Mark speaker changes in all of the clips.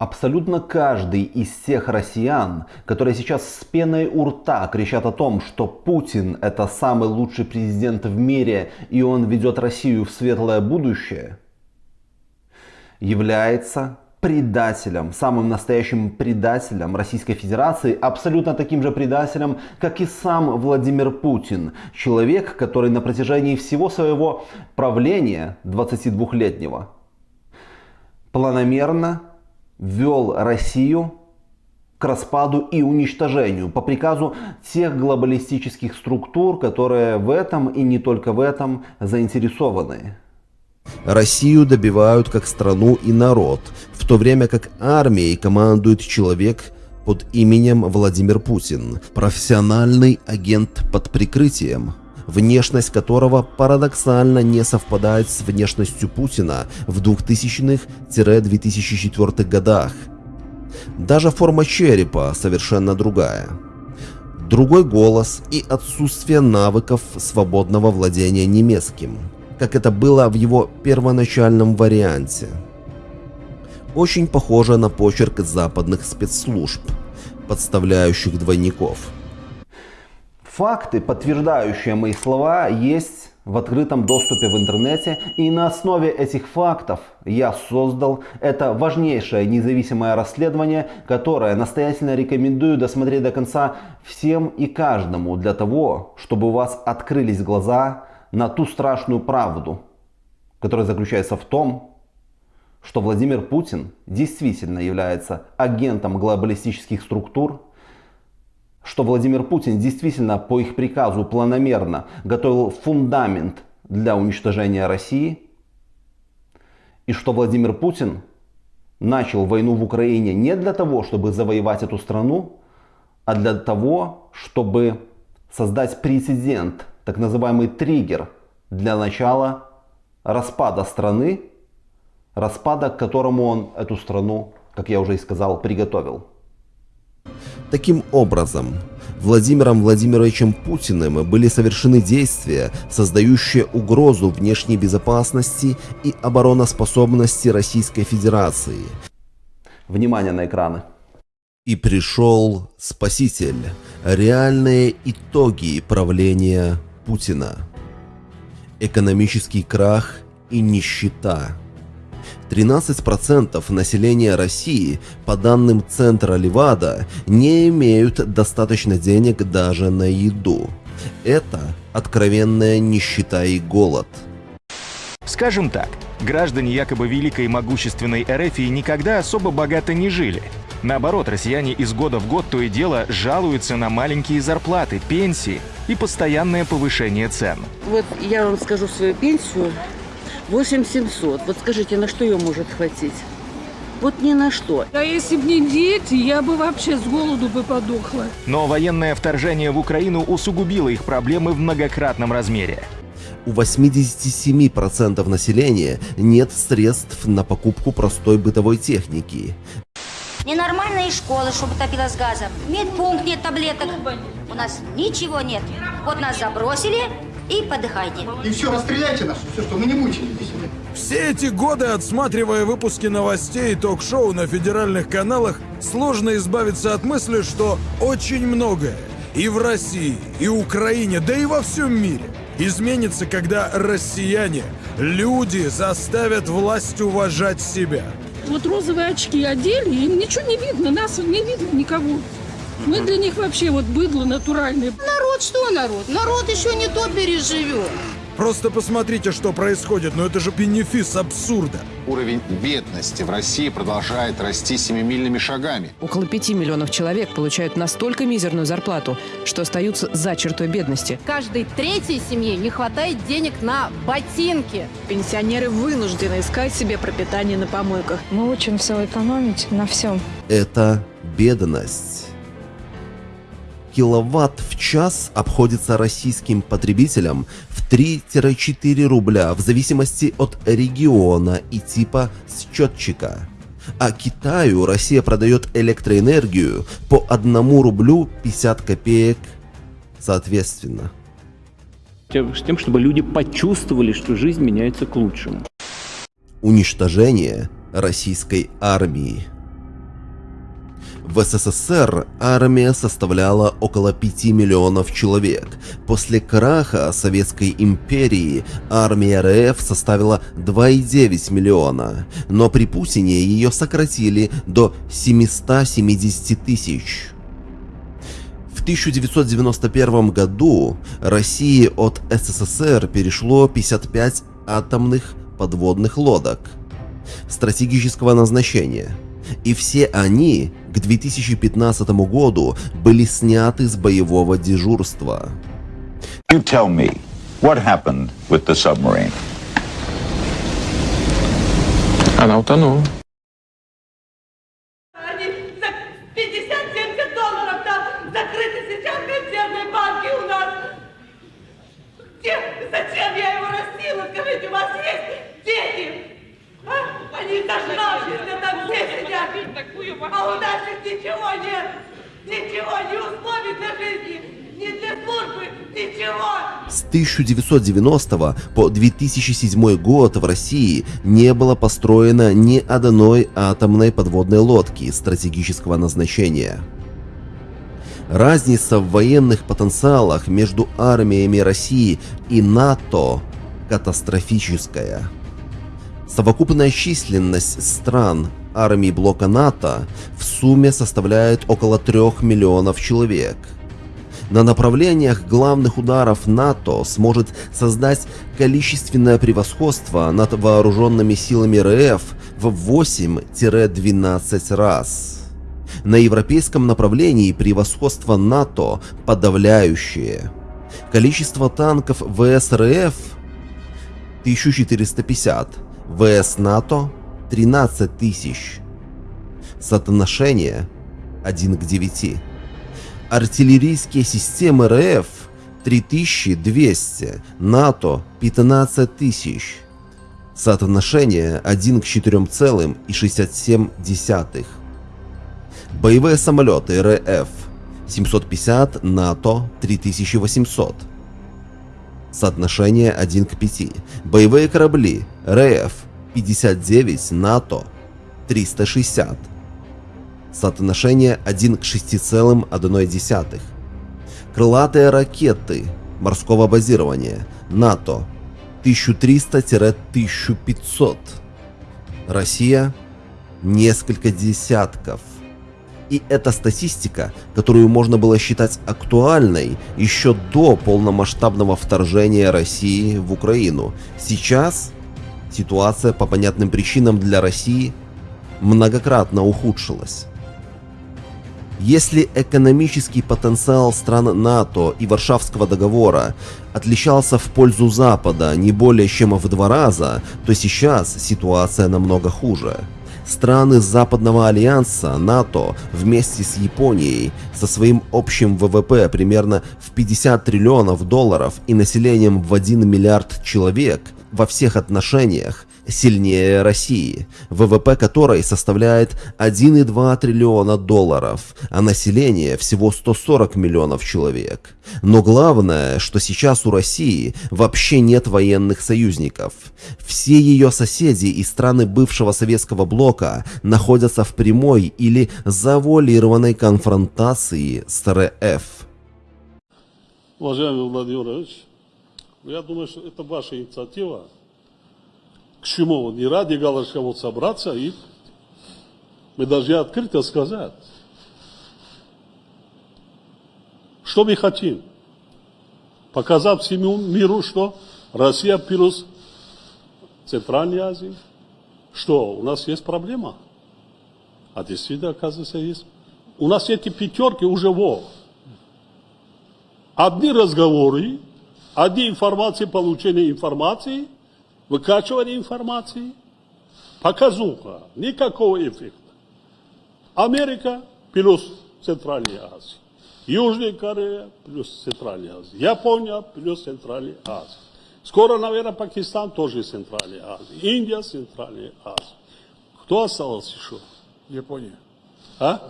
Speaker 1: Абсолютно каждый из всех россиян, которые сейчас с пеной у рта кричат о том, что Путин это самый лучший президент в мире и он ведет Россию в светлое будущее, является предателем, самым настоящим предателем Российской Федерации, абсолютно таким же предателем, как и сам Владимир Путин. Человек, который на протяжении всего своего правления 22-летнего планомерно ввел Россию к распаду и уничтожению по приказу тех глобалистических структур, которые в этом и не только в этом заинтересованы.
Speaker 2: Россию добивают как страну и народ, в то время как армией командует человек под именем Владимир Путин, профессиональный агент под прикрытием, внешность которого парадоксально не совпадает с внешностью Путина в 2000-2004 годах. Даже форма черепа совершенно другая. Другой голос и отсутствие навыков свободного владения немецким, как это было в его первоначальном варианте. Очень похоже на почерк западных спецслужб, подставляющих двойников –
Speaker 1: Факты, подтверждающие мои слова, есть в открытом доступе в интернете. И на основе этих фактов я создал это важнейшее независимое расследование, которое настоятельно рекомендую досмотреть до конца всем и каждому для того, чтобы у вас открылись глаза на ту страшную правду, которая заключается в том, что Владимир Путин действительно является агентом глобалистических структур, что Владимир Путин действительно по их приказу планомерно готовил фундамент для уничтожения России, и что Владимир Путин начал войну в Украине не для того, чтобы завоевать эту страну, а для того, чтобы создать прецедент, так называемый триггер для начала распада страны, распада, к которому он эту страну, как я уже и сказал, приготовил.
Speaker 2: Таким образом, Владимиром Владимировичем Путиным были совершены действия, создающие угрозу внешней безопасности и обороноспособности Российской Федерации.
Speaker 1: Внимание на экраны.
Speaker 2: И пришел Спаситель. Реальные итоги правления Путина. Экономический крах и нищета. 13% населения России, по данным Центра Левада, не имеют достаточно денег даже на еду. Это откровенная нищета и голод.
Speaker 3: Скажем так, граждане якобы великой и могущественной РФ никогда особо богато не жили. Наоборот, россияне из года в год то и дело жалуются на маленькие зарплаты, пенсии и постоянное повышение цен.
Speaker 4: Вот я вам скажу свою пенсию. 8700. Вот скажите, на что ее может хватить? Вот ни на что.
Speaker 5: А если бы не дети, я бы вообще с голоду бы подохла.
Speaker 3: Но военное вторжение в Украину усугубило их проблемы в многократном размере.
Speaker 2: У 87% населения нет средств на покупку простой бытовой техники.
Speaker 6: Ненормальные школы, чтобы топило с газом. Медпункт нет таблеток. У нас ничего нет. Вот нас забросили, и подыхайте.
Speaker 7: И все, расстреляйте нас, все, что мы не мучились.
Speaker 8: Все эти годы, отсматривая выпуски новостей и ток-шоу на федеральных каналах, сложно избавиться от мысли, что очень многое и в России, и Украине, да и во всем мире изменится, когда россияне, люди заставят власть уважать себя.
Speaker 5: Вот розовые очки одели, им ничего не видно, нас не видно никого. Мы для них вообще вот быдло натуральное.
Speaker 9: Народ что народ? Народ еще не то переживет.
Speaker 8: Просто посмотрите, что происходит, но это же бенефис абсурда.
Speaker 10: Уровень бедности в России продолжает расти семимильными шагами.
Speaker 11: Около пяти миллионов человек получают настолько мизерную зарплату, что остаются за чертой бедности.
Speaker 12: Каждой третьей семье не хватает денег на ботинки.
Speaker 13: Пенсионеры вынуждены искать себе пропитание на помойках.
Speaker 14: Мы учим все экономить на всем.
Speaker 2: Это бедность киловатт в час обходится российским потребителям в 3-4 рубля в зависимости от региона и типа счетчика. А Китаю Россия продает электроэнергию по 1 рублю 50 копеек соответственно.
Speaker 15: С тем, чтобы люди почувствовали, что жизнь меняется к лучшему.
Speaker 2: Уничтожение российской армии. В СССР армия составляла около 5 миллионов человек. После краха Советской империи армия РФ составила 2,9 миллиона, но при Путине ее сократили до 770 тысяч. В 1991 году России от СССР перешло 55 атомных подводных лодок стратегического назначения, и все они к 2015 году были сняты с боевого дежурства.
Speaker 16: You tell me, what happened with the submarine?
Speaker 15: Она утонула.
Speaker 17: Они за 50-70 долларов там закрыты сейчас консервные банки у нас. Где? Зачем я его растила? Скажите, у вас есть дети? А? Они зажравшиеся там все сидят. А у наших ничего нет. Ничего, ни условий для жизни, ни для службы, ничего.
Speaker 2: С 1990 по 2007 год в России не было построено ни одной атомной подводной лодки стратегического назначения. Разница в военных потенциалах между армиями России и НАТО катастрофическая. Совокупная численность стран армий блока НАТО в сумме составляет около 3 миллионов человек. На направлениях главных ударов НАТО сможет создать количественное превосходство над вооруженными силами РФ в 8-12 раз. На европейском направлении превосходство НАТО подавляющее. Количество танков ВС РФ 1450, ВС НАТО 13 тысяч. Соотношение 1 к 9. Артиллерийские системы РФ 3200, НАТО 15 тысяч. Соотношение 1 к 4,67. Боевые самолеты РФ 750, НАТО 3800. Соотношение 1 к 5. Боевые корабли РФ 59, НАТО 360. Соотношение 1 к 6,1. Крылатые ракеты морского базирования НАТО 1300-1500. Россия несколько десятков. И это статистика, которую можно было считать актуальной еще до полномасштабного вторжения России в Украину. Сейчас ситуация по понятным причинам для России многократно ухудшилась. Если экономический потенциал стран НАТО и Варшавского договора отличался в пользу Запада не более чем в два раза, то сейчас ситуация намного хуже. Страны Западного альянса НАТО вместе с Японией со своим общим ВВП примерно в 50 триллионов долларов и населением в 1 миллиард человек во всех отношениях сильнее России, ВВП которой составляет 1,2 триллиона долларов, а население всего 140 миллионов человек. Но главное, что сейчас у России вообще нет военных союзников. Все ее соседи и страны бывшего советского блока находятся в прямой или завуалированной конфронтации с РФ.
Speaker 18: Уважаемый Владимир Владимирович, я думаю, что это ваша инициатива к чему? Вот не ради галочка вот собраться и мы должны открыто сказать, что мы хотим. Показать всему миру, что Россия плюс Центральной Азии. Что, у нас есть проблема? А действительно, оказывается, есть. У нас эти пятерки уже во. Одни разговоры, одни информации, получение информации – выкачивание информации, показуха, никакого эффекта. Америка плюс Центральная Азия, Южная Корея плюс Центральная Азия, Япония плюс Центральная Азия. Скоро, наверное, Пакистан тоже Центральная Азия, Индия Центральная Азия. Кто остался еще?
Speaker 8: Япония.
Speaker 18: А?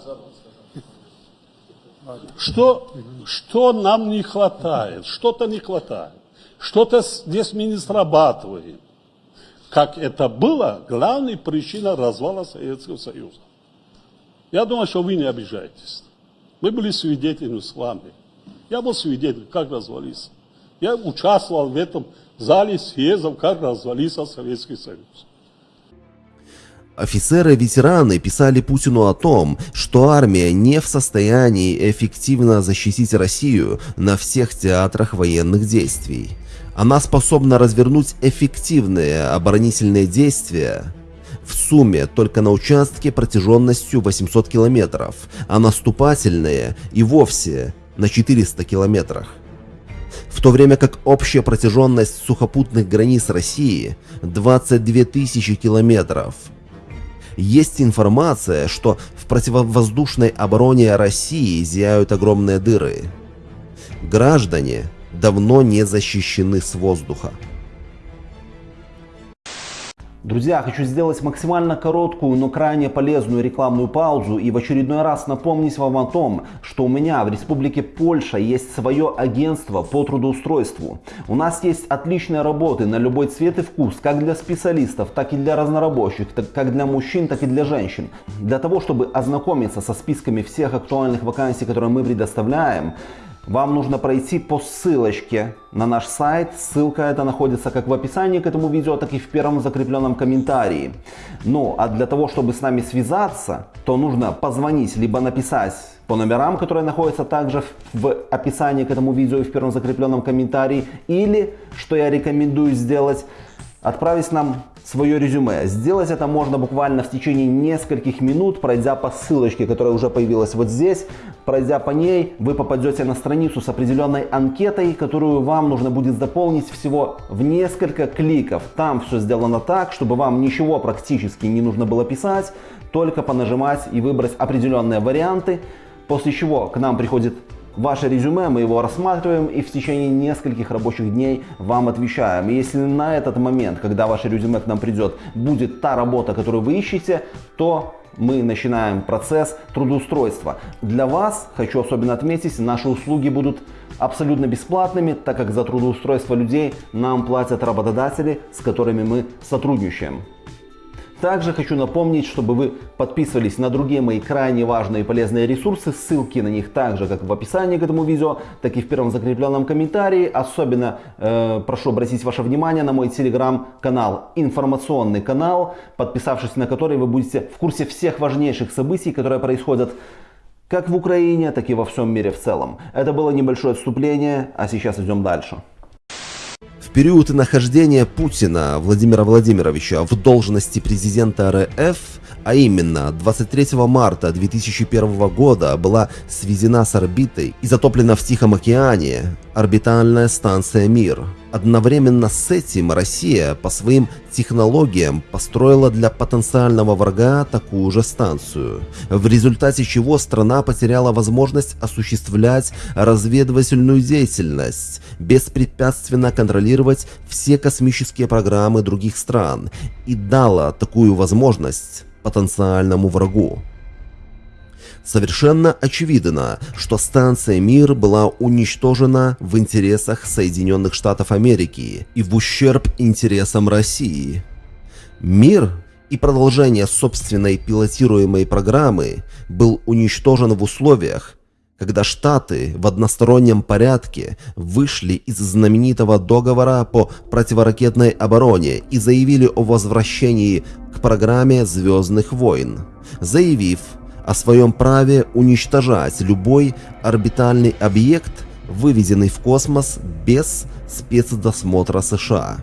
Speaker 18: Что, что нам не хватает? Что-то не хватает. Что-то здесь мы не срабатываем как это было главной причиной развала Советского Союза. Я думаю, что вы не обижаетесь. Мы были свидетелями с вами. Я был свидетелем, как развалился. Я участвовал в этом зале съездов, как развалился Советский Союз.
Speaker 2: Офицеры-ветераны писали Путину о том, что армия не в состоянии эффективно защитить Россию на всех театрах военных действий. Она способна развернуть эффективные оборонительные действия в сумме только на участке протяженностью 800 километров, а наступательные и вовсе на 400 километрах. В то время как общая протяженность сухопутных границ России 22 тысячи километров. Есть информация, что в противовоздушной обороне России зияют огромные дыры. Граждане давно не защищены с воздуха.
Speaker 1: Друзья, хочу сделать максимально короткую, но крайне полезную рекламную паузу и в очередной раз напомнить вам о том, что у меня в Республике Польша есть свое агентство по трудоустройству. У нас есть отличные работы на любой цвет и вкус, как для специалистов, так и для разнорабочих, так как для мужчин, так и для женщин. Для того, чтобы ознакомиться со списками всех актуальных вакансий, которые мы предоставляем, вам нужно пройти по ссылочке на наш сайт. Ссылка эта находится как в описании к этому видео, так и в первом закрепленном комментарии. Ну, а для того, чтобы с нами связаться, то нужно позвонить, либо написать по номерам, которые находятся также в описании к этому видео и в первом закрепленном комментарии. Или, что я рекомендую сделать, отправить нам свое резюме. Сделать это можно буквально в течение нескольких минут, пройдя по ссылочке, которая уже появилась вот здесь. Пройдя по ней, вы попадете на страницу с определенной анкетой, которую вам нужно будет заполнить всего в несколько кликов. Там все сделано так, чтобы вам ничего практически не нужно было писать, только понажимать и выбрать определенные варианты, после чего к нам приходит ваше резюме, мы его рассматриваем и в течение нескольких рабочих дней вам отвечаем. Если на этот момент, когда ваше резюме к нам придет, будет та работа, которую вы ищете, то мы начинаем процесс трудоустройства. Для вас, хочу особенно отметить, наши услуги будут абсолютно бесплатными, так как за трудоустройство людей нам платят работодатели, с которыми мы сотрудничаем. Также хочу напомнить, чтобы вы подписывались на другие мои крайне важные и полезные ресурсы. Ссылки на них также как в описании к этому видео, так и в первом закрепленном комментарии. Особенно э, прошу обратить ваше внимание на мой телеграм-канал, информационный канал, подписавшись на который вы будете в курсе всех важнейших событий, которые происходят как в Украине, так и во всем мире в целом. Это было небольшое отступление, а сейчас идем дальше.
Speaker 2: В период нахождения Путина Владимира Владимировича в должности президента РФ, а именно 23 марта 2001 года была сведена с орбитой и затоплена в Тихом океане орбитальная станция «Мир», Одновременно с этим Россия по своим технологиям построила для потенциального врага такую же станцию, в результате чего страна потеряла возможность осуществлять разведывательную деятельность, беспрепятственно контролировать все космические программы других стран и дала такую возможность потенциальному врагу. Совершенно очевидно, что станция «Мир» была уничтожена в интересах Соединенных Штатов Америки и в ущерб интересам России. «Мир» и продолжение собственной пилотируемой программы был уничтожен в условиях, когда Штаты в одностороннем порядке вышли из знаменитого договора по противоракетной обороне и заявили о возвращении к программе «Звездных войн», заявив, о своем праве уничтожать любой орбитальный объект, выведенный в космос без спецдосмотра США.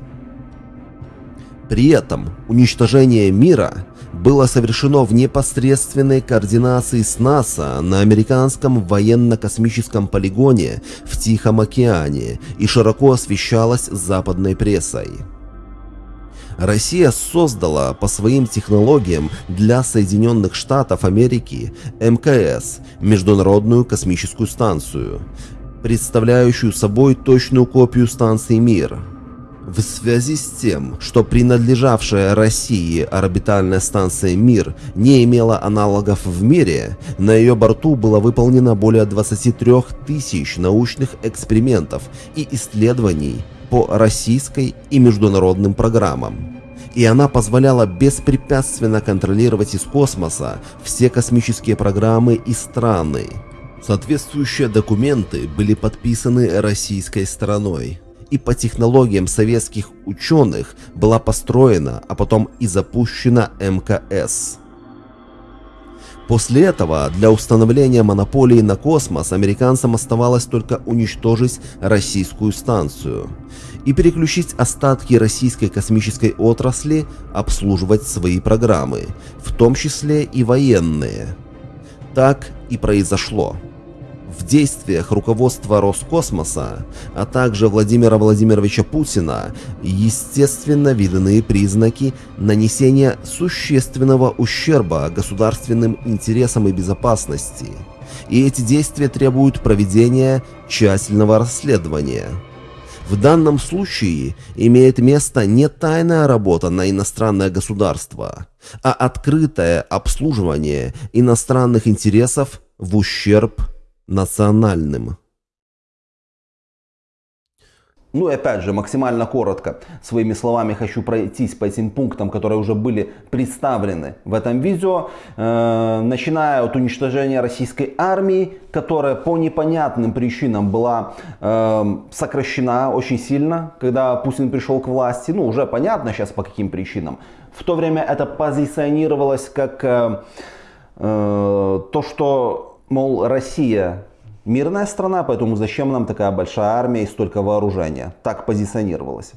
Speaker 2: При этом уничтожение мира было совершено в непосредственной координации с НАСА на американском военно-космическом полигоне в Тихом океане и широко освещалось западной прессой. Россия создала по своим технологиям для Соединенных Штатов Америки МКС – Международную космическую станцию, представляющую собой точную копию станции «Мир». В связи с тем, что принадлежавшая России орбитальная станция «Мир» не имела аналогов в мире, на ее борту было выполнено более 23 тысяч научных экспериментов и исследований по российской и международным программам. и она позволяла беспрепятственно контролировать из космоса все космические программы и страны. Соответствующие документы были подписаны российской стороной и по технологиям советских ученых была построена, а потом и запущена МКС. После этого для установления монополии на космос американцам оставалось только уничтожить российскую станцию и переключить остатки российской космической отрасли обслуживать свои программы, в том числе и военные. Так и произошло. В действиях руководства Роскосмоса, а также Владимира Владимировича Путина, естественно видны признаки нанесения существенного ущерба государственным интересам и безопасности. И эти действия требуют проведения тщательного расследования. В данном случае имеет место не тайная работа на иностранное государство, а открытое обслуживание иностранных интересов в ущерб национальным.
Speaker 1: Ну и опять же, максимально коротко, своими словами хочу пройтись по этим пунктам, которые уже были представлены в этом видео. Э, начиная от уничтожения российской армии, которая по непонятным причинам была э, сокращена очень сильно, когда Путин пришел к власти. Ну уже понятно сейчас по каким причинам. В то время это позиционировалось как э, э, то, что, мол, Россия мирная страна, поэтому зачем нам такая большая армия и столько вооружения? Так позиционировалось.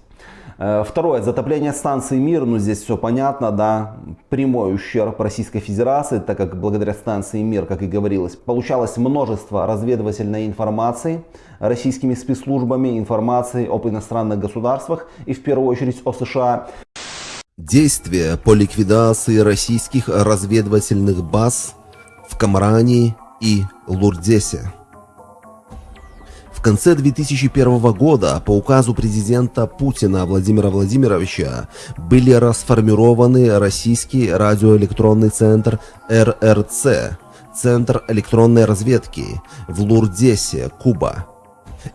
Speaker 1: Э, второе, затопление станции МИР, ну здесь все понятно, да, прямой ущерб Российской Федерации, так как благодаря станции МИР, как и говорилось, получалось множество разведывательной информации российскими спецслужбами, информации об иностранных государствах и в первую очередь о США.
Speaker 2: Действия по ликвидации российских разведывательных баз в Камране и Лурдесе. В конце 2001 года по указу президента Путина Владимира Владимировича были расформированы Российский радиоэлектронный центр РРЦ, Центр электронной разведки в Лурдесе, Куба,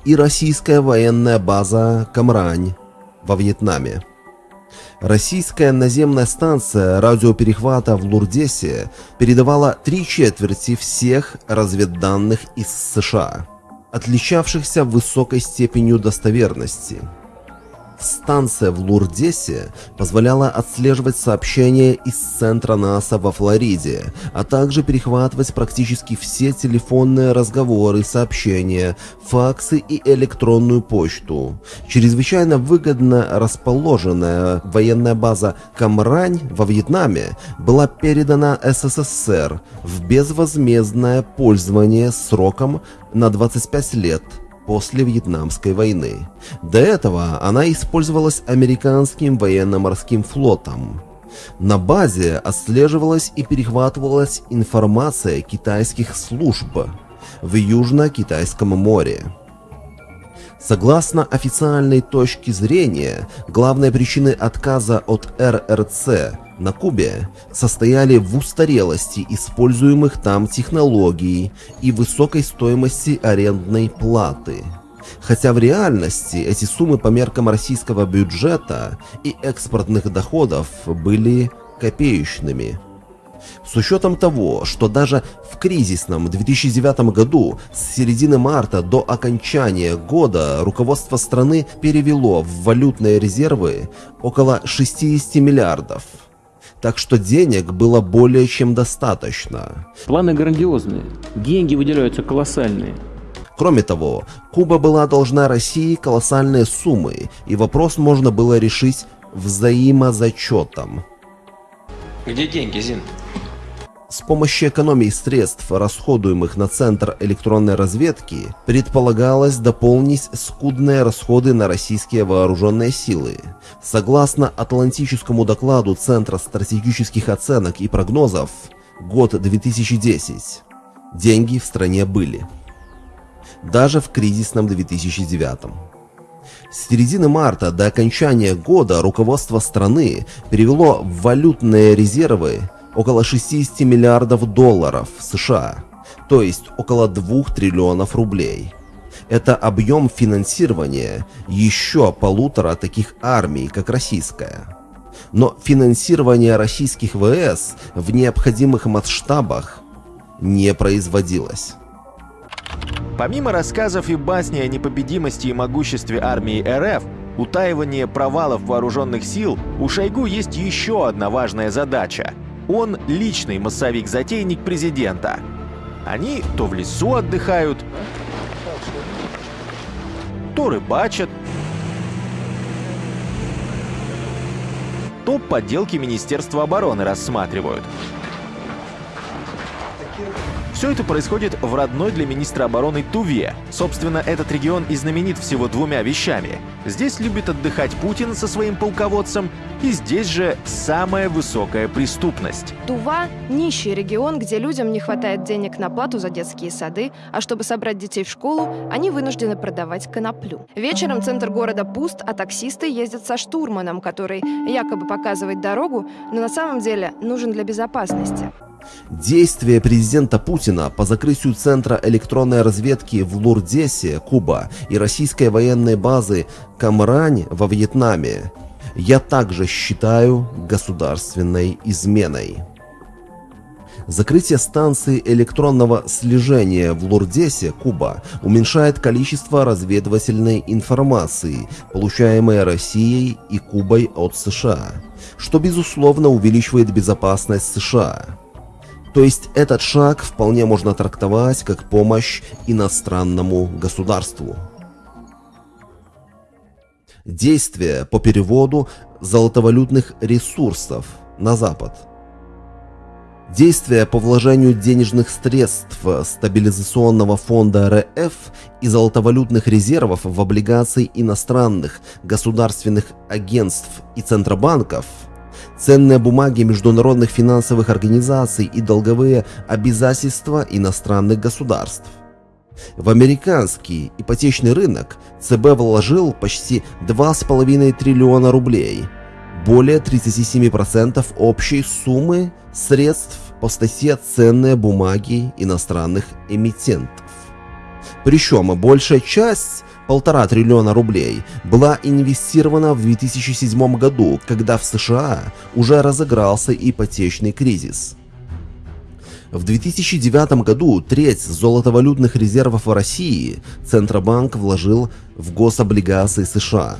Speaker 2: и российская военная база Камрань во Вьетнаме. Российская наземная станция радиоперехвата в Лурдесе передавала три четверти всех разведданных из США отличавшихся высокой степенью достоверности. Станция в Лурдесе позволяла отслеживать сообщения из центра НАСА во Флориде, а также перехватывать практически все телефонные разговоры, сообщения, факсы и электронную почту. Чрезвычайно выгодно расположенная военная база Камрань во Вьетнаме была передана СССР в безвозмездное пользование сроком на 25 лет – после Вьетнамской войны. До этого она использовалась американским военно-морским флотом. На базе отслеживалась и перехватывалась информация китайских служб в Южно-Китайском море. Согласно официальной точке зрения, главной причиной отказа от РРЦ на Кубе состояли в устарелости используемых там технологий и высокой стоимости арендной платы. Хотя в реальности эти суммы по меркам российского бюджета и экспортных доходов были копеечными. С учетом того, что даже в кризисном 2009 году с середины марта до окончания года руководство страны перевело в валютные резервы около 60 миллиардов – так что денег было более чем достаточно.
Speaker 15: Планы грандиозные, деньги выделяются колоссальные.
Speaker 2: Кроме того, Куба была должна России колоссальные суммы, и вопрос можно было решить взаимозачетом.
Speaker 19: Где деньги, Зин?
Speaker 2: С помощью экономии средств, расходуемых на Центр электронной разведки, предполагалось дополнить скудные расходы на российские вооруженные силы. Согласно Атлантическому докладу Центра стратегических оценок и прогнозов, год 2010, деньги в стране были. Даже в кризисном 2009. С середины марта до окончания года руководство страны перевело в валютные резервы около 60 миллиардов долларов США, то есть около 2 триллионов рублей. Это объем финансирования еще полутора таких армий, как российская. Но финансирование российских ВС в необходимых масштабах не производилось.
Speaker 3: Помимо рассказов и басни о непобедимости и могуществе армии РФ, утаивание провалов вооруженных сил, у Шойгу есть еще одна важная задача. Он личный массовик-затейник президента. Они то в лесу отдыхают, то рыбачат, то подделки Министерства обороны рассматривают. Все это происходит в родной для министра обороны Туве. Собственно, этот регион и знаменит всего двумя вещами. Здесь любит отдыхать Путин со своим полководцем, и здесь же самая высокая преступность.
Speaker 12: Тува – нищий регион, где людям не хватает денег на плату за детские сады, а чтобы собрать детей в школу, они вынуждены продавать коноплю. Вечером центр города пуст, а таксисты ездят со штурманом, который якобы показывает дорогу, но на самом деле нужен для безопасности.
Speaker 2: Действия президента Путина по закрытию Центра электронной разведки в Лурдесе, Куба, и российской военной базы Камрань во Вьетнаме я также считаю государственной изменой. Закрытие станции электронного слежения в Лурдесе, Куба, уменьшает количество разведывательной информации, получаемой Россией и Кубой от США, что безусловно увеличивает безопасность США. То есть этот шаг вполне можно трактовать как помощь иностранному государству. Действия по переводу золотовалютных ресурсов на Запад. Действия по вложению денежных средств стабилизационного фонда РФ и золотовалютных резервов в облигации иностранных государственных агентств и центробанков – ценные бумаги международных финансовых организаций и долговые обязательства иностранных государств. В американский ипотечный рынок ЦБ вложил почти 2,5 триллиона рублей, более 37% общей суммы средств по статье «Ценные бумаги иностранных эмитентов». Причем большая часть полтора триллиона рублей была инвестирована в 2007 году, когда в США уже разыгрался ипотечный кризис. В 2009 году треть золотовалютных резервов России Центробанк вложил в гособлигации США.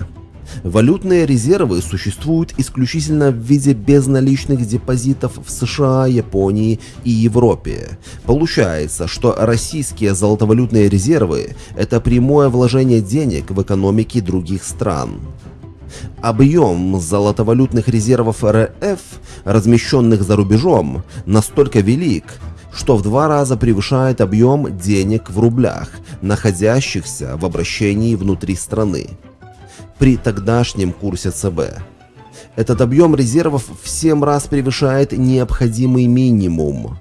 Speaker 2: Валютные резервы существуют исключительно в виде безналичных депозитов в США, Японии и Европе. Получается, что российские золотовалютные резервы – это прямое вложение денег в экономики других стран. Объем золотовалютных резервов РФ, размещенных за рубежом, настолько велик, что в два раза превышает объем денег в рублях, находящихся в обращении внутри страны при тогдашнем курсе ЦБ. Этот объем резервов в 7 раз превышает необходимый минимум.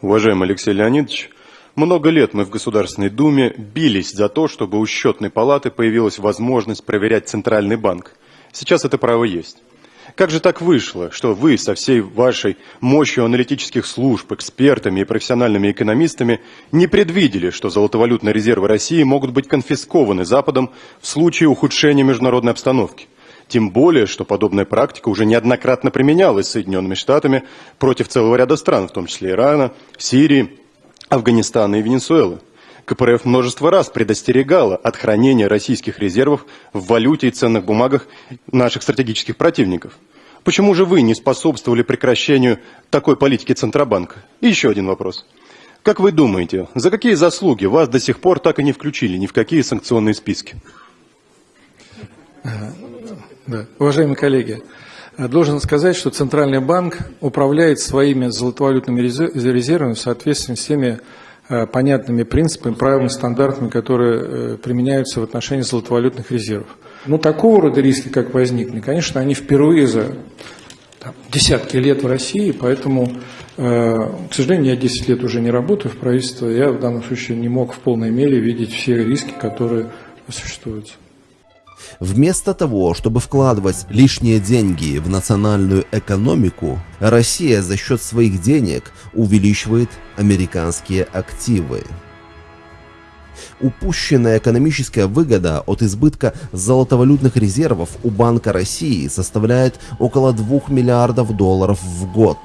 Speaker 20: Уважаемый Алексей Леонидович, много лет мы в Государственной Думе бились за то, чтобы у счетной палаты появилась возможность проверять Центральный банк. Сейчас это право есть. Как же так вышло, что вы со всей вашей мощью аналитических служб, экспертами и профессиональными экономистами не предвидели, что золотовалютные резервы России могут быть конфискованы Западом в случае ухудшения международной обстановки? Тем более, что подобная практика уже неоднократно применялась Соединенными Штатами против целого ряда стран, в том числе Ирана, Сирии, Афганистана и Венесуэлы. КПРФ множество раз предостерегала от хранения российских резервов в валюте и ценных бумагах наших стратегических противников. Почему же вы не способствовали прекращению такой политики Центробанка? И еще один вопрос. Как вы думаете, за какие заслуги вас до сих пор так и не включили ни в какие санкционные списки?
Speaker 21: Да. Уважаемые коллеги, должен сказать, что Центральный банк управляет своими золотовалютными резервами в соответствии с теми Э, понятными принципами, правилами, стандартами, которые э, применяются в отношении золотовалютных резервов. Но такого рода риски, как возникли, конечно, они впервые за там, десятки лет в России, поэтому, э, к сожалению, я 10 лет уже не работаю в правительстве, я в данном случае не мог в полной мере видеть все риски, которые существуют.
Speaker 2: Вместо того, чтобы вкладывать лишние деньги в национальную экономику, Россия за счет своих денег увеличивает американские активы. Упущенная экономическая выгода от избытка золотовалютных резервов у Банка России составляет около 2 миллиардов долларов в год.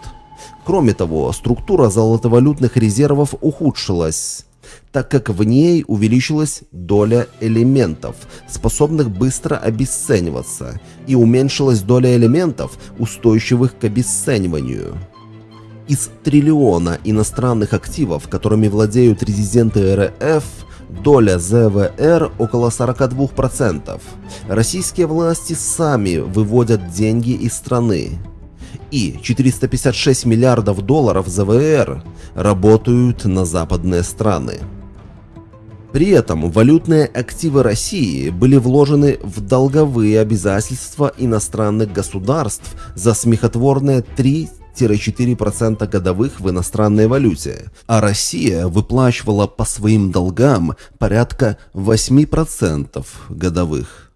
Speaker 2: Кроме того, структура золотовалютных резервов ухудшилась так как в ней увеличилась доля элементов, способных быстро обесцениваться, и уменьшилась доля элементов, устойчивых к обесцениванию. Из триллиона иностранных активов, которыми владеют резиденты РФ, доля ЗВР около 42%. Российские власти сами выводят деньги из страны. И 456 миллиардов долларов ЗВР работают на западные страны. При этом валютные активы России были вложены в долговые обязательства иностранных государств за смехотворные 3 4% годовых в иностранной валюте, а Россия выплачивала по своим долгам порядка 8% годовых.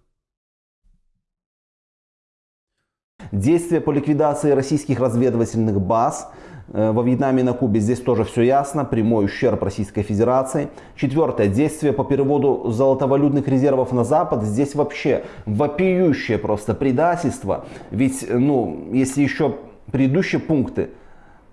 Speaker 1: Действия по ликвидации российских разведывательных баз во Вьетнаме и на Кубе здесь тоже все ясно, прямой ущерб Российской Федерации. Четвертое, действие по переводу золотовалютных резервов на Запад, здесь вообще вопиющее просто предательство. Ведь, ну, если еще предыдущие пункты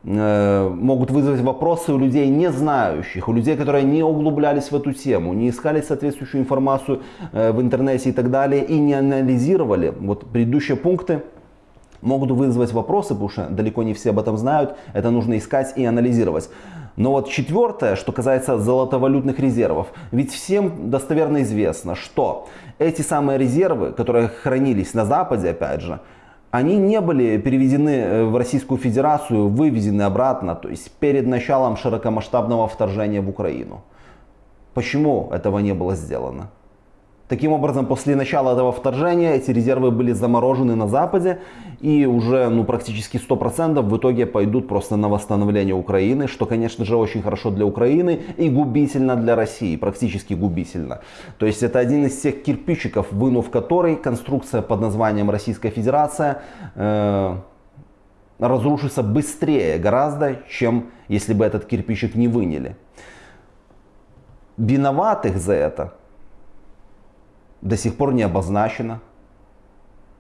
Speaker 1: э, могут вызвать вопросы у людей не знающих, у людей, которые не углублялись в эту тему, не искали соответствующую информацию э, в интернете и так далее, и не анализировали. Вот предыдущие пункты могут вызвать вопросы, потому что далеко не все об этом знают, это нужно искать и анализировать. Но вот четвертое, что касается золотовалютных резервов. Ведь всем достоверно известно, что эти самые резервы, которые хранились на Западе, опять же, они не были переведены э, в Российскую Федерацию, вывезены обратно, то есть перед началом широкомасштабного вторжения в Украину. Почему этого не было сделано? Таким образом, после начала этого вторжения эти резервы были заморожены на Западе и уже ну, практически 100% в итоге пойдут просто на восстановление Украины, что, конечно же, очень хорошо для Украины и губительно для России, практически губительно. То есть это один из тех кирпичиков, вынув который конструкция под названием Российская Федерация э, разрушится быстрее гораздо, чем если бы этот кирпичик не выняли. Виноватых за это до сих пор не обозначено.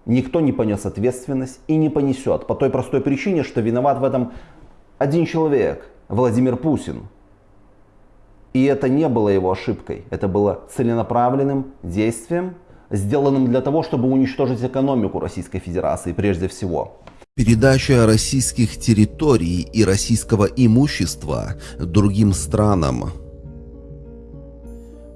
Speaker 1: Никто не понес ответственность и не понесет по той простой причине, что виноват в этом один человек, Владимир Путин. И это не было его ошибкой, это было целенаправленным действием, сделанным для того, чтобы уничтожить экономику Российской Федерации прежде всего.
Speaker 2: Передача российских территорий и российского имущества другим странам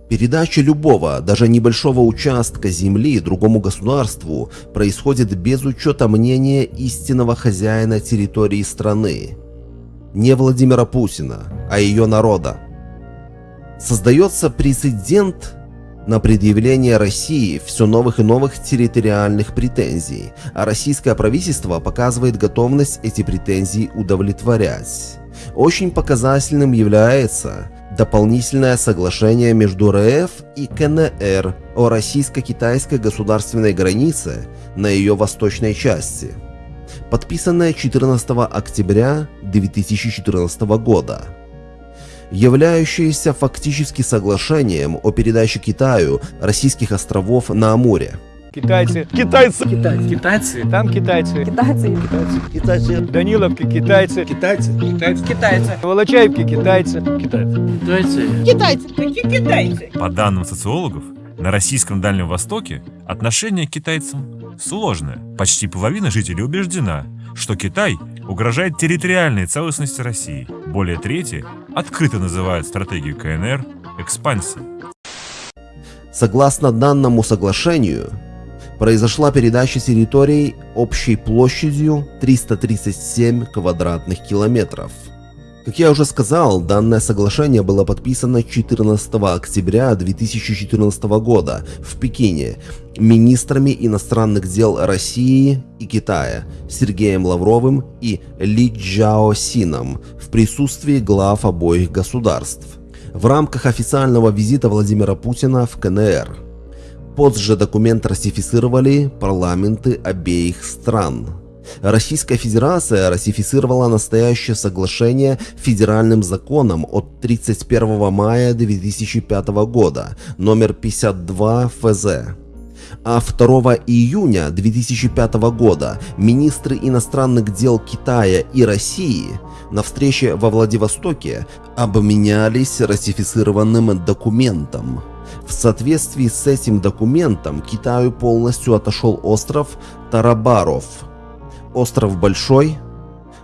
Speaker 2: Передача любого, даже небольшого участка земли другому государству происходит без учета мнения истинного хозяина территории страны. Не Владимира Путина, а ее народа. Создается прецедент на предъявление России все новых и новых территориальных претензий, а российское правительство показывает готовность эти претензии удовлетворять. Очень показательным является дополнительное соглашение между РФ и КНР о российско-китайской государственной границе на ее восточной части, подписанное 14 октября 2014 года, являющееся фактически соглашением о передаче Китаю российских островов на Амуре –
Speaker 22: Китайцы. Китайцы. Китайцы. Китайцы. Там китайцы. Китайцы. Китайцы. Китайцы. Даниловки китайцы. Китайцы. Китайцы. Китайцы. Волочаевки китайцы. Китайцы. Китайцы.
Speaker 17: Китайцы. Какие китайцы?
Speaker 23: По данным социологов, на российском Дальнем Востоке отношение к китайцам сложное. Почти половина жителей убеждена, что Китай угрожает территориальной целостности России. Более трети открыто называют стратегию КНР экспансией.
Speaker 2: Согласно данному соглашению, произошла передача территорий общей площадью 337 квадратных километров. Как я уже сказал, данное соглашение было подписано 14 октября 2014 года в Пекине министрами иностранных дел России и Китая Сергеем Лавровым и Ли Джаосином в присутствии глав обоих государств в рамках официального визита Владимира Путина в КНР. Позже документ ратифицировали парламенты обеих стран. Российская Федерация ратифицировала настоящее соглашение федеральным законом от 31 мая 2005 года, номер 52 ФЗ. А 2 июня 2005 года министры иностранных дел Китая и России на встрече во Владивостоке обменялись ратифицированным документом. В соответствии с этим документом Китаю полностью отошел остров Тарабаров. Остров Большой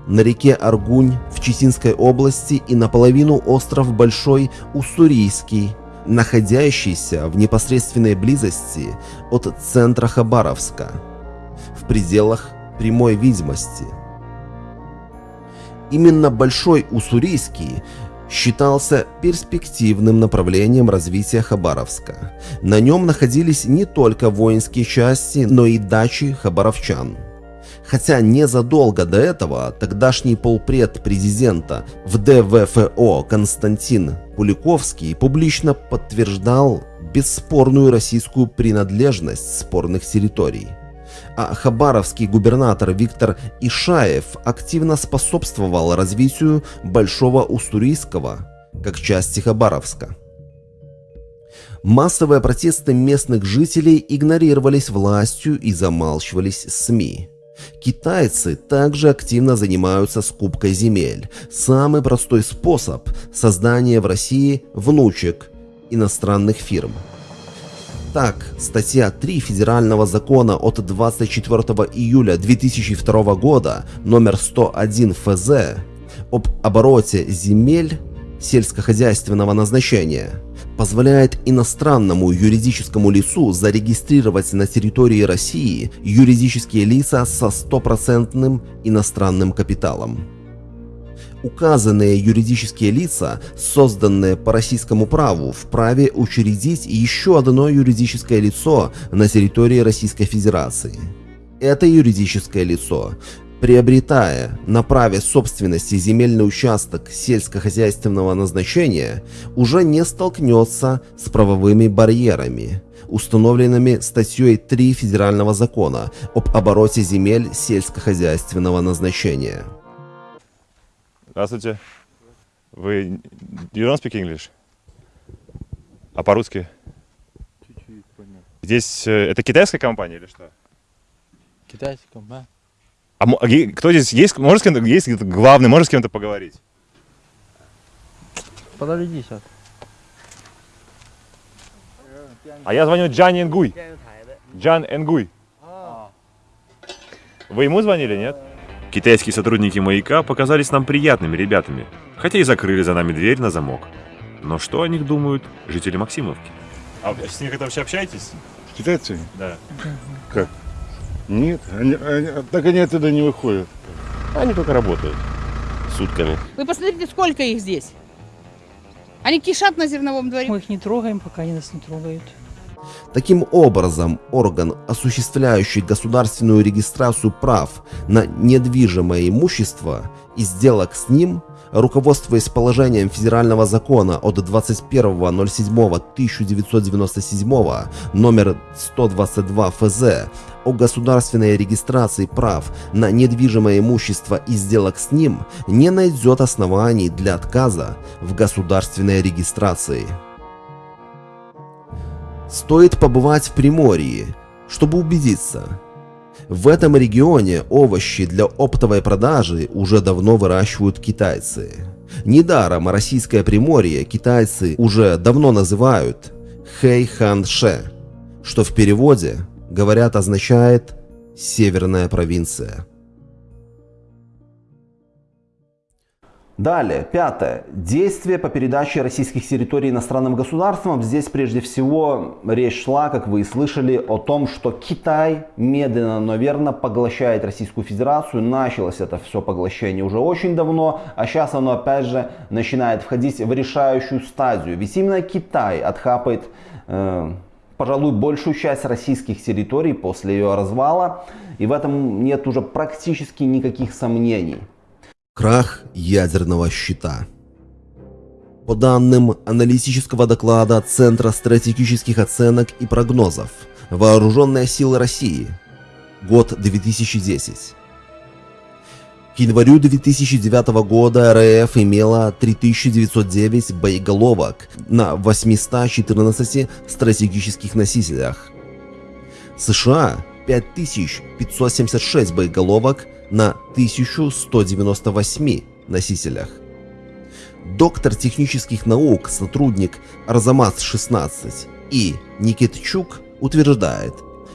Speaker 2: на реке Аргунь в Читинской области и наполовину остров Большой Уссурийский, находящийся в непосредственной близости от центра Хабаровска, в пределах прямой видимости. Именно Большой Уссурийский считался перспективным направлением развития Хабаровска. На нем находились не только воинские части, но и дачи хабаровчан. Хотя незадолго до этого тогдашний полпред президента в ДВФО Константин Куликовский публично подтверждал бесспорную российскую принадлежность спорных территорий а хабаровский губернатор Виктор Ишаев активно способствовал развитию Большого Уссурийского как части Хабаровска. Массовые протесты местных жителей игнорировались властью и замалчивались СМИ. Китайцы также активно занимаются скупкой земель. Самый простой способ создания в России внучек иностранных фирм – так, статья 3 Федерального закона от 24 июля 2002 года, номер 101 ФЗ, об обороте земель сельскохозяйственного назначения, позволяет иностранному юридическому лицу зарегистрировать на территории России юридические лица со стопроцентным иностранным капиталом указанные юридические лица, созданные по российскому праву, вправе учредить еще одно юридическое лицо на территории Российской Федерации. Это юридическое лицо, приобретая на праве собственности земельный участок сельскохозяйственного назначения, уже не столкнется с правовыми барьерами, установленными статьей 3 Федерального закона об обороте земель сельскохозяйственного назначения.
Speaker 23: Здравствуйте. Вы you don't speak English? А по-русски?
Speaker 24: Чуть-чуть понятно.
Speaker 23: Здесь э, это китайская компания или что?
Speaker 24: Китайская компания.
Speaker 23: А кто здесь есть? Может с кем-то есть главный? Может с кем-то поговорить?
Speaker 24: Подожди сейчас.
Speaker 23: А я звоню Джан Энгуй. Джан Энгуй. Вы ему звонили, нет? Китайские сотрудники маяка показались нам приятными ребятами, хотя и закрыли за нами дверь на замок. Но что о них думают жители Максимовки? А вы с ними вообще общаетесь?
Speaker 25: С китайцами?
Speaker 23: Да.
Speaker 25: Как? Нет, они, они, так они оттуда не выходят.
Speaker 23: Они только работают. Сутками.
Speaker 26: Вы посмотрите, сколько их здесь. Они кишат на зерновом дворе.
Speaker 14: Мы их не трогаем, пока они нас не трогают.
Speaker 2: Таким образом, орган, осуществляющий государственную регистрацию прав на недвижимое имущество и сделок с ним, руководствуясь положением федерального закона от 21.07.1997 номер 122 ФЗ о государственной регистрации прав на недвижимое имущество и сделок с ним, не найдет оснований для отказа в государственной регистрации. Стоит побывать в Приморье, чтобы убедиться. В этом регионе овощи для оптовой продажи уже давно выращивают китайцы. Недаром российское Приморье китайцы уже давно называют Хэйханше, что в переводе, говорят, означает «северная провинция».
Speaker 1: Далее, пятое. Действия по передаче российских территорий иностранным государствам. Здесь прежде всего речь шла, как вы и слышали, о том, что Китай медленно, но верно поглощает Российскую Федерацию. Началось это все поглощение уже очень давно, а сейчас оно опять же начинает входить в решающую стадию. Ведь именно Китай отхапает, э, пожалуй, большую часть российских территорий после ее развала. И в этом нет уже практически никаких сомнений.
Speaker 2: Крах ядерного щита. По данным аналитического доклада Центра стратегических оценок и прогнозов, Вооруженные силы России, год 2010. К январю 2009 года РФ имела 3909 боеголовок на 814 стратегических носителях. США 5576 боеголовок на 1198 носителях. Доктор технических наук, сотрудник Арзамас-16 и Никитчук утверждает,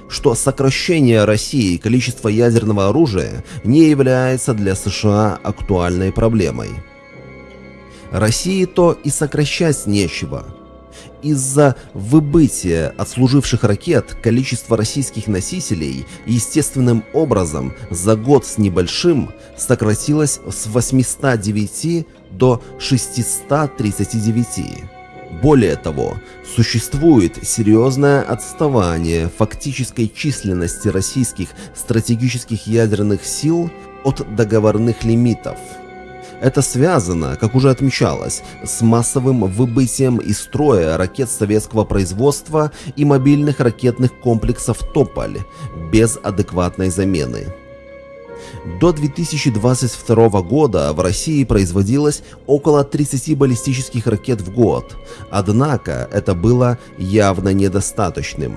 Speaker 2: что сокращение России количества ядерного оружия не является для США актуальной проблемой. России то и сокращать нечего. Из-за выбытия отслуживших ракет количество российских носителей естественным образом за год с небольшим сократилось с 809 до 639. Более того, существует серьезное отставание фактической численности российских стратегических ядерных сил от договорных лимитов. Это связано, как уже отмечалось, с массовым выбытием из строя ракет советского производства и мобильных ракетных комплексов «Тополь» без адекватной замены. До 2022 года в России производилось около 30 баллистических ракет в год, однако это было явно недостаточным.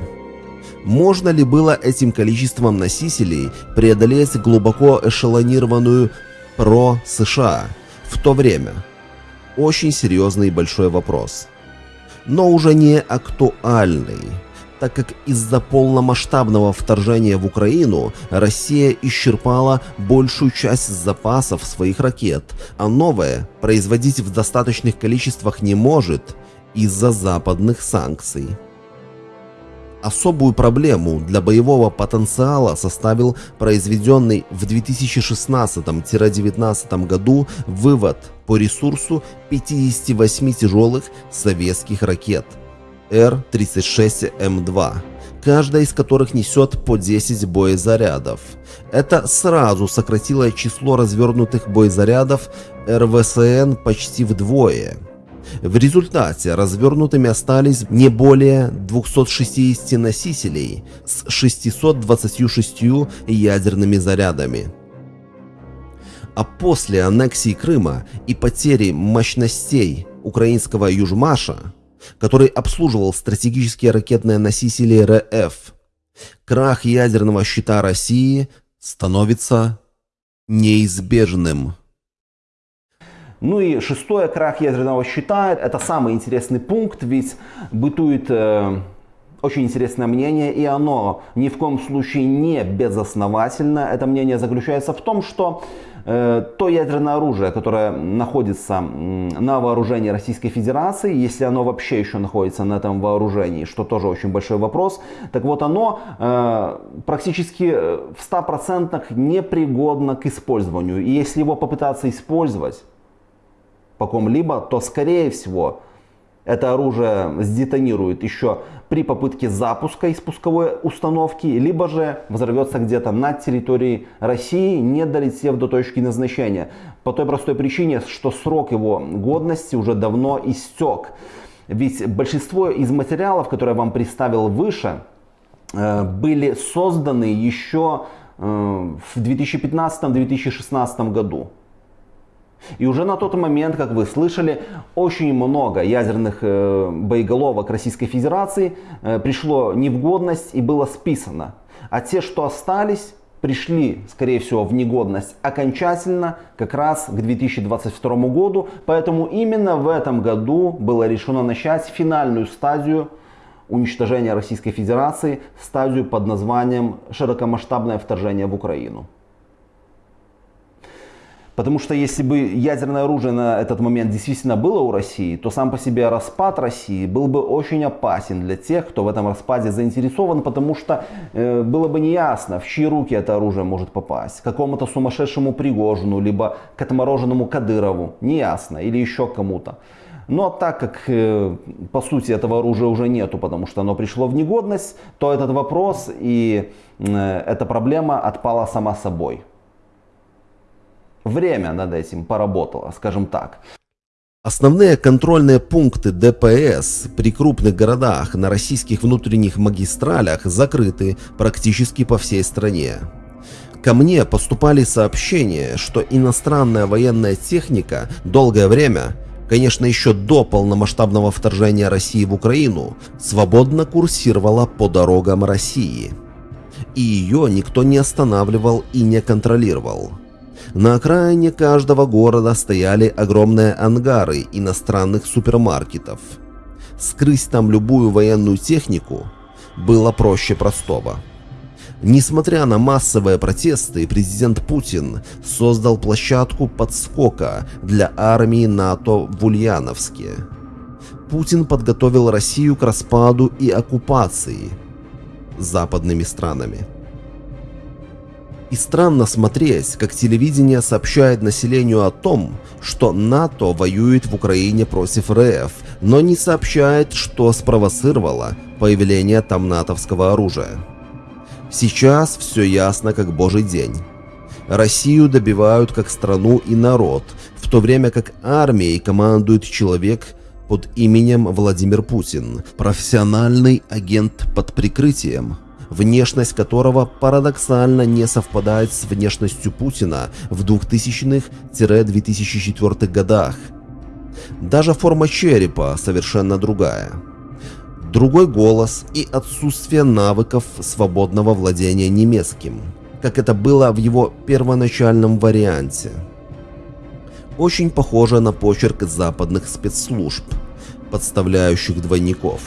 Speaker 2: Можно ли было этим количеством носителей преодолеть глубоко эшелонированную про-США в то время? Очень серьезный и большой вопрос. Но уже не актуальный так как из-за полномасштабного вторжения в Украину Россия исчерпала большую часть запасов своих ракет, а новое производить в достаточных количествах не может из-за западных санкций. Особую проблему для боевого потенциала составил произведенный в 2016-19 году вывод по ресурсу 58 тяжелых советских ракет – Р-36М2, каждая из которых несет по 10 боезарядов. Это сразу сократило число развернутых боезарядов РВСН почти вдвое. В результате развернутыми остались не более 260 носителей с 626 ядерными зарядами. А после аннексии Крыма и потери мощностей украинского Южмаша который обслуживал стратегические ракетные носители РФ. Крах ядерного щита России становится неизбежным.
Speaker 1: Ну и шестое, крах ядерного щита. Это самый интересный пункт, ведь бытует э, очень интересное мнение, и оно ни в коем случае не безосновательно. Это мнение заключается в том, что Э, то ядерное оружие, которое находится на вооружении Российской Федерации, если оно вообще еще находится на этом вооружении, что тоже очень большой вопрос, так вот оно э, практически э, в 100% непригодно к использованию. И если его попытаться использовать по ком-либо, то скорее всего это оружие сдетонирует еще при попытке запуска из пусковой установки, либо же взорвется где-то на территории России, не долетев до точки назначения. По той простой причине, что срок его годности уже давно истек. Ведь большинство из материалов, которые я вам представил выше, э, были созданы еще э, в 2015-2016 году. И уже на тот момент, как вы слышали, очень много ядерных э, боеголовок Российской Федерации э, пришло не в годность и было списано. А те, что остались, пришли, скорее всего, в негодность окончательно как раз к 2022 году. Поэтому именно в этом году было решено начать финальную стадию уничтожения Российской Федерации, стадию под названием «Широкомасштабное вторжение в Украину». Потому что если бы ядерное оружие на этот момент действительно было у России, то сам по себе распад России был бы очень опасен для тех, кто в этом распаде заинтересован, потому что э, было бы неясно, в чьи руки это оружие может попасть. Какому-то сумасшедшему Пригожину, либо к отмороженному Кадырову, неясно, или еще кому-то. Но так как э, по сути этого оружия уже нету, потому что оно пришло в негодность, то этот вопрос и э, эта проблема отпала сама собой время над этим поработало, скажем так.
Speaker 2: Основные контрольные пункты ДПС при крупных городах на российских внутренних магистралях закрыты практически по всей стране. Ко мне поступали сообщения, что иностранная военная техника долгое время, конечно еще до полномасштабного вторжения России в Украину, свободно курсировала по дорогам России. И ее никто не останавливал и не контролировал. На окраине каждого города стояли огромные ангары иностранных супермаркетов. Скрыть там любую военную технику было проще простого. Несмотря на массовые протесты, президент Путин создал площадку подскока для армии НАТО в Ульяновске. Путин подготовил Россию к распаду и оккупации западными странами. И странно смотреть, как телевидение сообщает населению о том, что НАТО воюет в Украине против РФ, но не сообщает, что спровоцировало появление там натовского оружия. Сейчас все ясно как божий день. Россию добивают как страну и народ, в то время как армией командует человек под именем Владимир Путин, профессиональный агент под прикрытием, внешность которого парадоксально не совпадает с внешностью Путина в 2000-2004 годах. Даже форма черепа совершенно другая. Другой голос и отсутствие навыков свободного владения немецким, как это было в его первоначальном варианте. Очень похоже на почерк западных спецслужб, подставляющих двойников.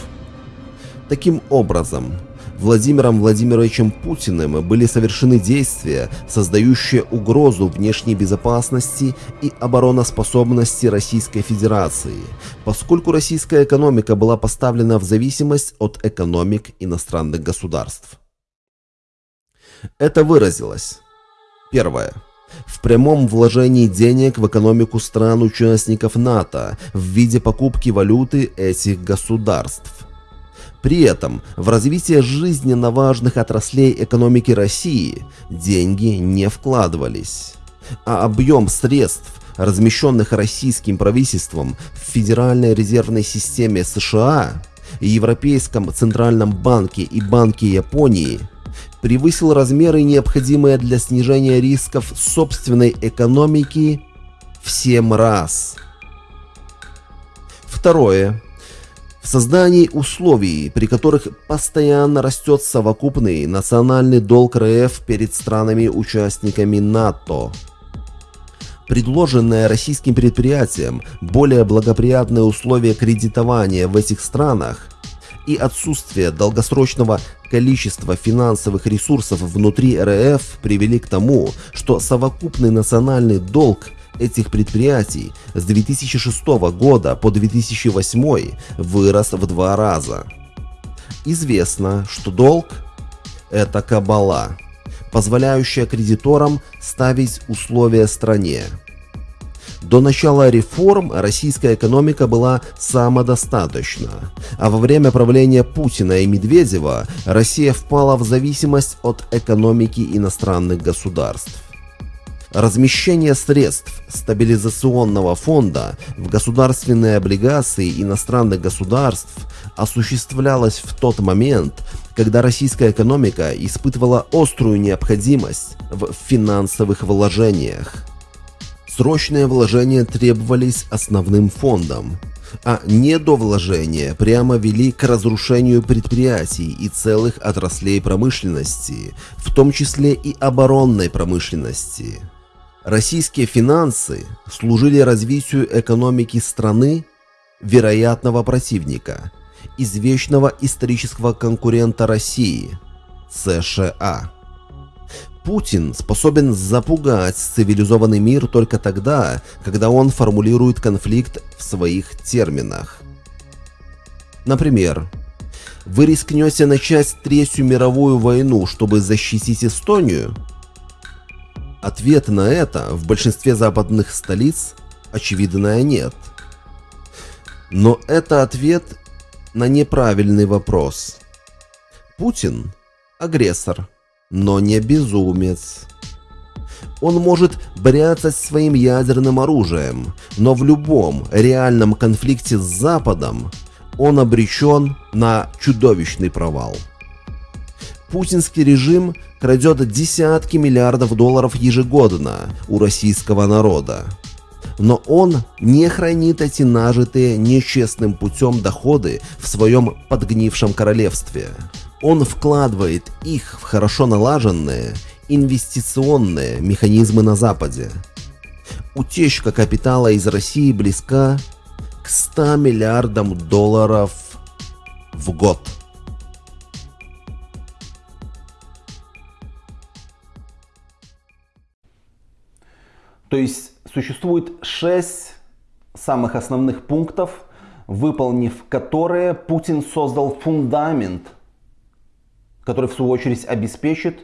Speaker 2: Таким образом, Владимиром Владимировичем Путиным были совершены действия, создающие угрозу внешней безопасности и обороноспособности Российской Федерации, поскольку российская экономика была поставлена в зависимость от экономик иностранных государств. Это выразилось. Первое. В прямом вложении денег в экономику стран-участников НАТО в виде покупки валюты этих государств. При этом в развитие жизненно важных отраслей экономики России деньги не вкладывались, а объем средств, размещенных российским правительством в Федеральной резервной системе США, Европейском Центральном банке и Банке Японии, превысил размеры, необходимые для снижения рисков собственной экономики в 7 раз. Второе в создании условий, при которых постоянно растет совокупный национальный долг РФ перед странами-участниками НАТО. Предложенное российским предприятиям более благоприятные условия кредитования в этих странах и отсутствие долгосрочного количества финансовых ресурсов внутри РФ привели к тому, что совокупный национальный долг этих предприятий с 2006 года по 2008 вырос в два раза. Известно, что долг – это кабала, позволяющая кредиторам ставить условия стране. До начала реформ российская экономика была самодостаточна, а во время правления Путина и Медведева Россия впала в зависимость от экономики иностранных государств. Размещение средств стабилизационного фонда в государственные облигации иностранных государств осуществлялось в тот момент, когда российская экономика испытывала острую необходимость в финансовых вложениях. Срочные вложения требовались основным фондом, а недовложения прямо вели к разрушению предприятий и целых отраслей промышленности, в том числе и оборонной промышленности. Российские финансы служили развитию экономики страны вероятного противника, извечного исторического конкурента России – США. Путин способен запугать цивилизованный мир только тогда, когда он формулирует конфликт в своих терминах. Например, вы рискнете начать Третью мировую войну, чтобы защитить Эстонию – Ответ на это в большинстве западных столиц очевидно нет. Но это ответ на неправильный вопрос. Путин – агрессор, но не безумец. Он может бряцать своим ядерным оружием, но в любом реальном конфликте с Западом он обречен на чудовищный провал. Путинский режим крадет десятки миллиардов долларов ежегодно у российского народа. Но он не хранит эти нажитые нечестным путем доходы в своем подгнившем королевстве. Он вкладывает их в хорошо налаженные инвестиционные механизмы на Западе. Утечка капитала из России близка к 100 миллиардам долларов в год.
Speaker 1: То есть существует шесть самых основных пунктов, выполнив которые Путин создал фундамент, который в свою очередь обеспечит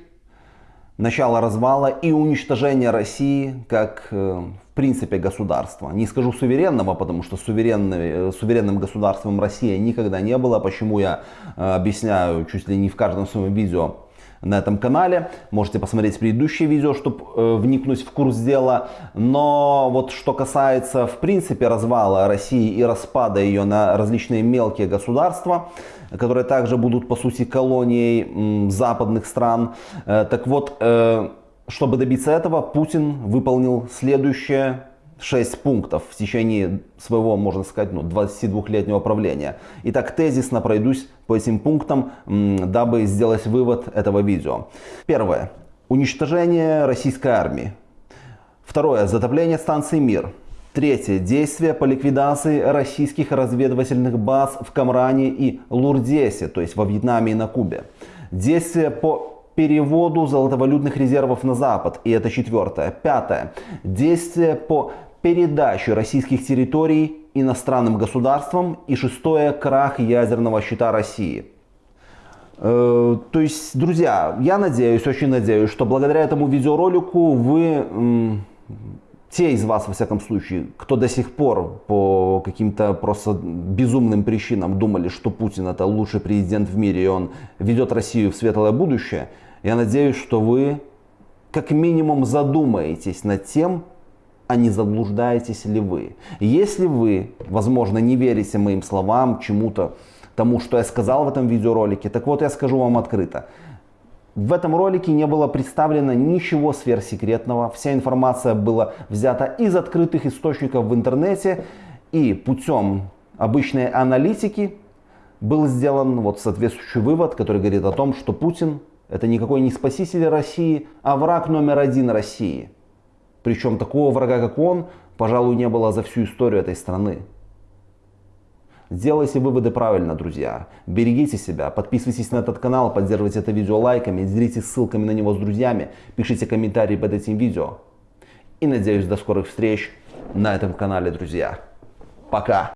Speaker 1: начало развала и уничтожения России как э, в принципе государства. Не скажу суверенного, потому что э, суверенным государством Россия никогда не было, почему я э, объясняю чуть ли не в каждом своем видео на этом канале. Можете посмотреть предыдущее видео, чтобы э, вникнуть в курс дела. Но вот что касается в принципе развала России и распада ее на различные мелкие государства, которые также будут по сути колонией западных стран. Э, так вот, э, чтобы добиться этого, Путин выполнил следующее 6 пунктов в течение своего, можно сказать, ну, 22-летнего правления. Итак, тезисно пройдусь по этим пунктам, дабы сделать вывод этого видео. Первое. Уничтожение российской армии. Второе. Затопление станции «Мир». Третье. Действия по ликвидации российских разведывательных баз в Камране и Лурдесе, то есть во Вьетнаме и на Кубе. Действия по переводу золотовалютных резервов на Запад. И это четвертое. Пятое. Действия по передачу российских территорий иностранным государствам и шестое крах ядерного счета России. Э, то есть, друзья, я надеюсь, очень надеюсь, что благодаря этому видеоролику вы, те из вас, во всяком случае, кто до сих пор по каким-то просто безумным причинам думали, что Путин это лучший президент в мире и он ведет Россию в светлое будущее, я надеюсь, что вы как минимум задумаетесь над тем, а не заблуждаетесь ли вы. Если вы, возможно, не верите моим словам, чему-то, тому, что я сказал в этом видеоролике, так вот я скажу вам открыто. В этом ролике не было представлено ничего сверхсекретного. Вся информация была взята из открытых источников в интернете и путем обычной аналитики был сделан вот соответствующий вывод, который говорит о том, что Путин это никакой не спаситель России, а враг номер один России. Причем такого врага, как он, пожалуй, не было за всю историю этой страны. Делайте выводы правильно, друзья. Берегите себя, подписывайтесь на этот канал, поддерживайте это видео лайками, делитесь ссылками на него с друзьями, пишите комментарии под этим видео. И надеюсь, до скорых встреч на этом канале, друзья. Пока!